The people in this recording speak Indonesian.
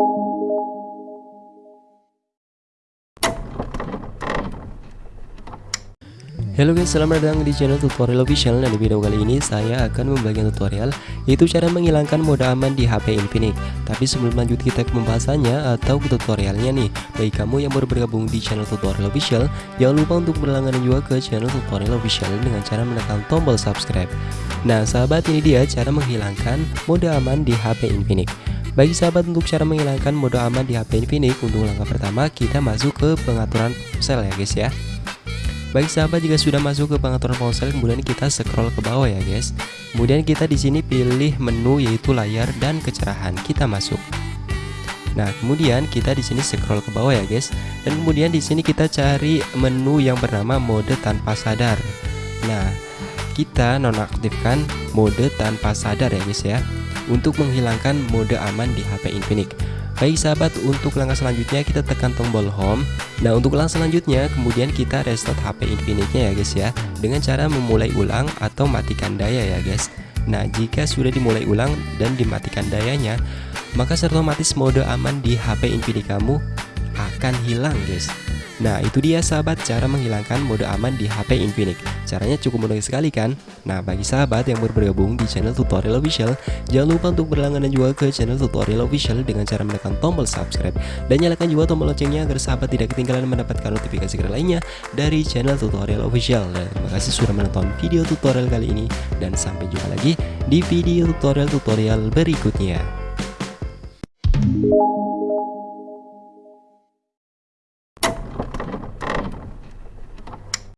Halo guys, selamat datang di channel tutorial official. Dan di video kali ini saya akan membagikan tutorial Yaitu cara menghilangkan mode aman di HP Infinix. Tapi sebelum lanjut kita ke pembahasannya atau ke tutorialnya nih. Bagi kamu yang baru bergabung di channel tutorial official Jangan lupa untuk berlangganan juga ke channel tutorial official Dengan cara menekan tombol subscribe. Nah sahabat ini dia cara menghilangkan mode aman di HP Infinix bagi sahabat untuk cara menghilangkan mode aman di HP Infinix Untuk langkah pertama kita masuk ke pengaturan ponsel ya guys ya Baik sahabat jika sudah masuk ke pengaturan ponsel kemudian kita scroll ke bawah ya guys. Kemudian kita di sini pilih menu yaitu layar dan kecerahan. Kita masuk. Nah, kemudian kita di sini scroll ke bawah ya guys. Dan kemudian di sini kita cari menu yang bernama mode tanpa sadar. Nah, kita nonaktifkan mode tanpa sadar ya guys ya untuk menghilangkan mode aman di HP Infinix. Baik sahabat, untuk langkah selanjutnya kita tekan tombol home. Nah, untuk langkah selanjutnya kemudian kita restart HP Infinix-nya ya guys ya dengan cara memulai ulang atau matikan daya ya guys. Nah, jika sudah dimulai ulang dan dimatikan dayanya, maka otomatis mode aman di HP Infinix kamu akan hilang guys. Nah itu dia sahabat cara menghilangkan mode aman di HP Infinix. Caranya cukup mudah sekali kan? Nah bagi sahabat yang baru bergabung di channel tutorial official Jangan lupa untuk berlangganan juga ke channel tutorial official Dengan cara menekan tombol subscribe Dan nyalakan juga tombol loncengnya agar sahabat tidak ketinggalan mendapatkan notifikasi keren lainnya Dari channel tutorial official. Dan terima kasih sudah menonton video tutorial kali ini Dan sampai jumpa lagi di video tutorial-tutorial berikutnya